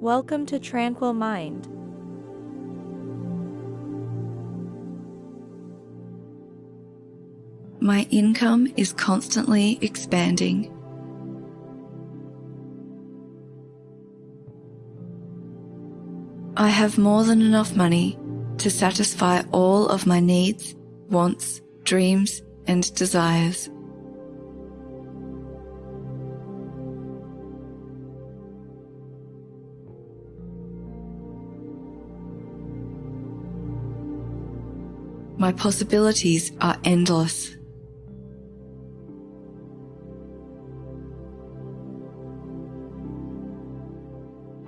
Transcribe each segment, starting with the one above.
Welcome to Tranquil Mind. My income is constantly expanding. I have more than enough money to satisfy all of my needs, wants, dreams, and desires. My possibilities are endless.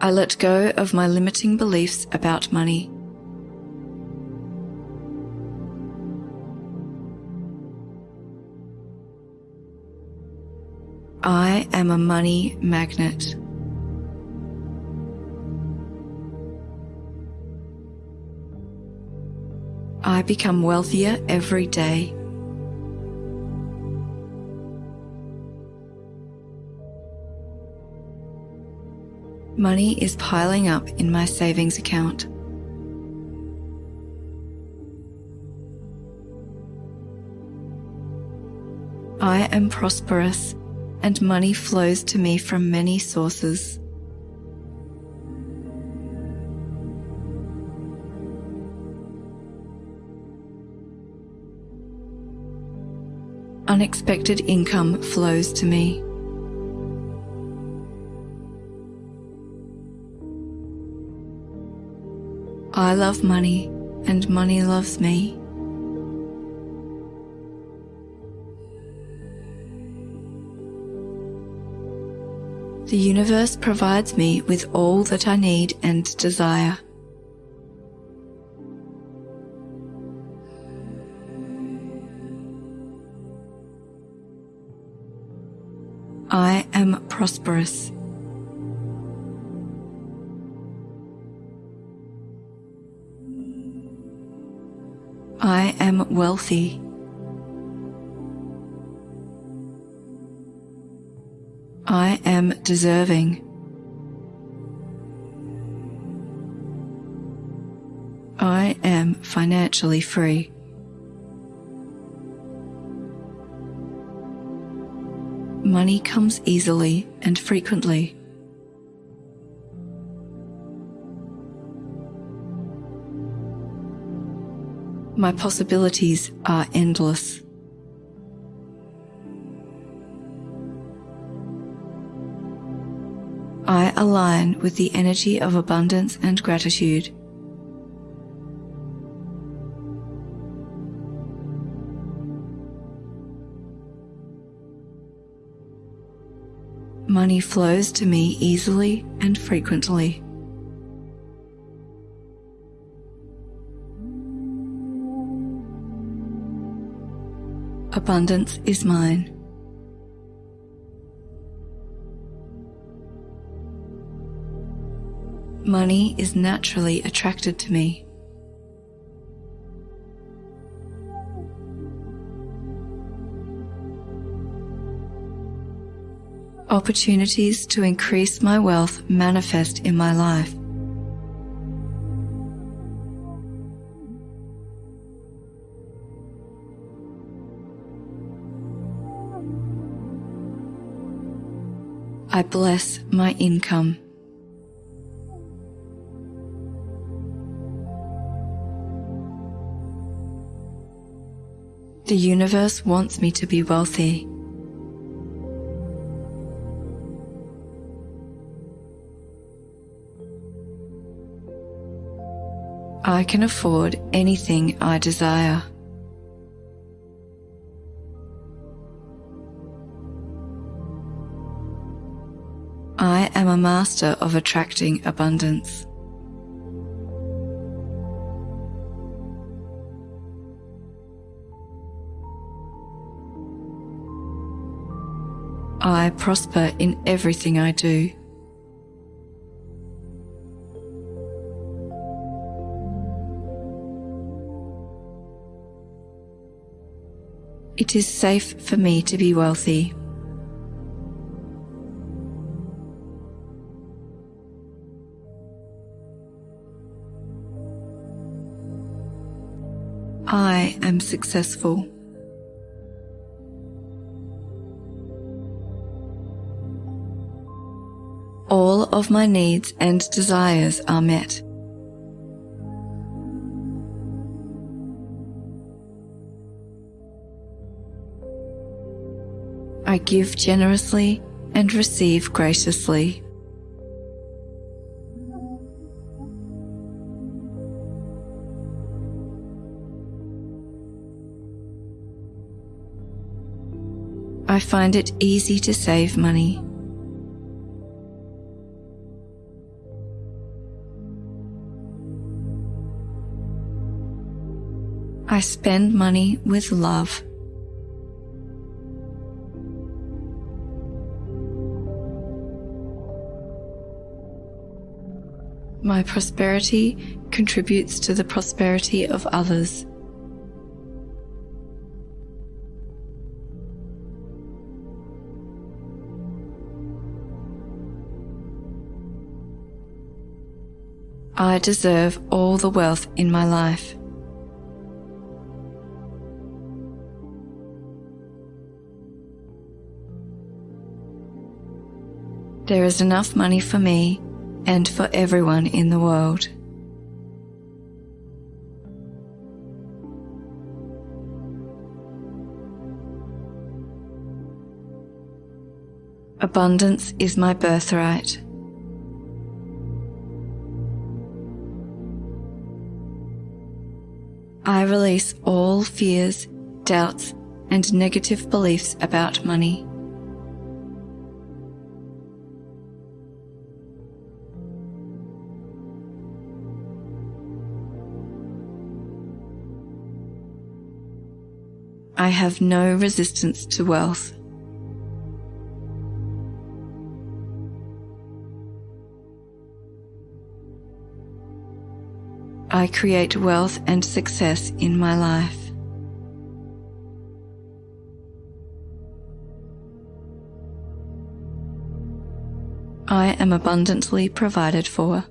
I let go of my limiting beliefs about money. I am a money magnet. I become wealthier every day. Money is piling up in my savings account. I am prosperous and money flows to me from many sources. Unexpected income flows to me. I love money and money loves me. The universe provides me with all that I need and desire. I am prosperous. I am wealthy. I am deserving. I am financially free. Money comes easily and frequently. My possibilities are endless. I align with the energy of abundance and gratitude. Money flows to me easily and frequently. Abundance is mine. Money is naturally attracted to me. Opportunities to increase my wealth manifest in my life. I bless my income. The universe wants me to be wealthy. I can afford anything I desire. I am a master of attracting abundance. I prosper in everything I do. It is safe for me to be wealthy. I am successful. All of my needs and desires are met. I give generously and receive graciously. I find it easy to save money. I spend money with love. My prosperity contributes to the prosperity of others. I deserve all the wealth in my life. There is enough money for me and for everyone in the world. Abundance is my birthright. I release all fears, doubts, and negative beliefs about money. I have no resistance to wealth. I create wealth and success in my life. I am abundantly provided for.